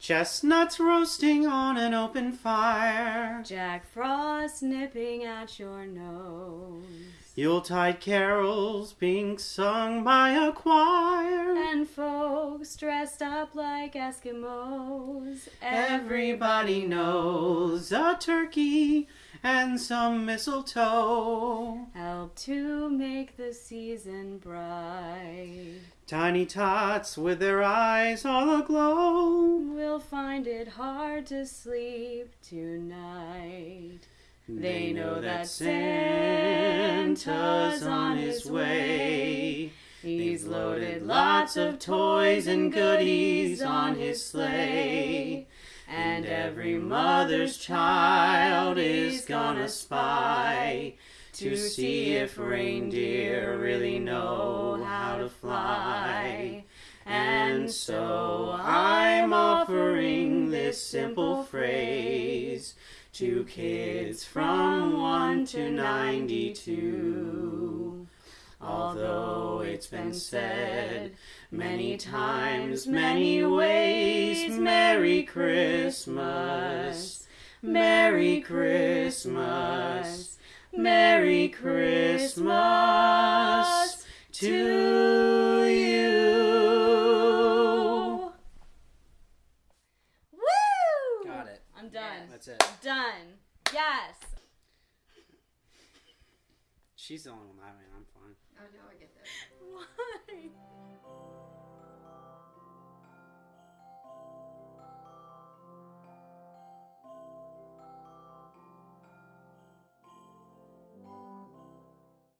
Chestnuts roasting on an open fire. Jack Frost nipping at your nose. Yuletide carols being sung by a choir. And folks dressed up like Eskimos. Everybody knows a turkey and some mistletoe. Help to make the season bright. Tiny tots with their eyes all aglow. We'll find it hard to sleep tonight. They know that Santa's on his way. He's loaded lots of toys and goodies on his sleigh. Every mother's child is gonna spy to see if reindeer really know how to fly. And so I'm offering this simple phrase to kids from 1 to 92. Although it's been said many times, many ways, Merry Christmas, Merry Christmas, Merry Christmas to you. Woo! Got it. I'm done. That's it. Done. Yes. She's the only one I mean, I'm fine. Oh no, I